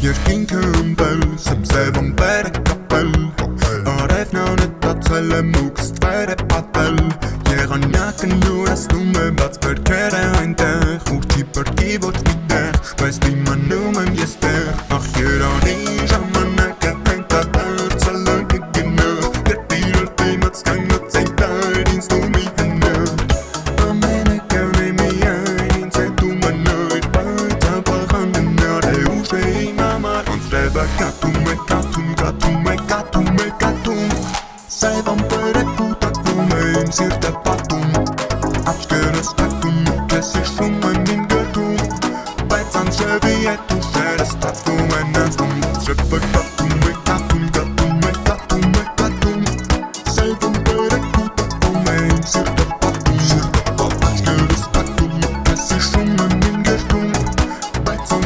Երկինքը ըմպել, սմսև ըմպեր է կապել Արևն անետացել է մուկ ստվեր է պատել Եղանակը նուրասնում է բաց վերքերը այնտեղ Ուր չի պրկի ոչ մի տեղ, բայց դիմանում Սև ամպերը կուտակվում է իմ սիրտը պատում Աչկերս տակում, կես իշում եմ իմ գրկում Բայց անձրևի հետ ուշերը ստացվում են անցնում Անձրևը կատում է, կատում, կատում է, կատում է, կատում Սև ամպերը կուտակվում է իմ սիրտը պատում Սիրտը պատում Աչկերս տակում, կես իշում եմ իմ գրկում Բայց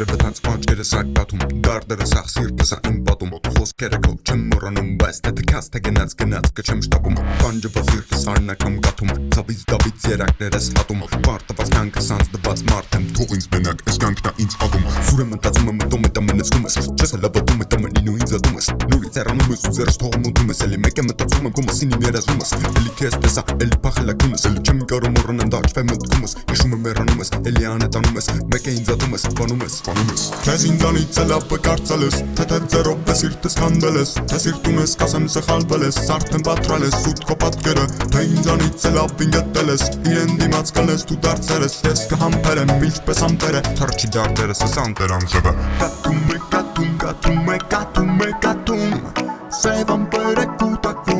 Անձրևը թանց աչքերը սակտատում Դարդերը սաղ սիրտը սա իմ պատում Խոսքերը քո չեմ մոռանում Բայց թե թքած թե գնաց գնաց կչեմ շտապում Պանջվա սիրտը սարնակամ գաթում Ցավից դավից երակներս հատում Պարտված կանքը սանց դված մարդ եմ Թող ինձ մենակ այս կանքնա ինձ ադում Սուրը մտածում եմ մտում տամը նցնում ես Չես հլա բտում է տամը նինու ինձ ադում ես Նուրից երանում ես ու ձերս թողում ուտում ես Էլի մեկ է մտածում եմ կոմասին իմ երազում ես Էլի քեզ տեսա էլի փախելակում ես Էլի չեմ կարող մոռանալ դաճվեմ մտքում ես Հիշում եմ մեռանում ես էլի անետանում ես Մեկ է ինձ ադում ես բանում ես բանում ես Քեզ ինձանից էլ ապը կարծել ես Թե թե ձերով է սիրտս քանդել ես Թե սիրտում ես կասեմ սխալվել ես Արդեն պատրալ ես սուտ քո պատկերը Թե ինձանից էլ ապին գտել ես Իրեն դիմաց կլես դու դարձել ես Ես կհամբերեմ ինչպես ամպերը Թրջի դարդերս ես անտեր անձրևը Կատում է կատում կատում է կատում է կատում Սև ամպերը կուտակվում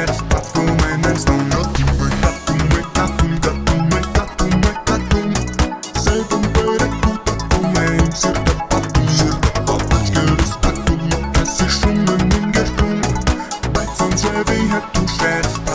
her too fast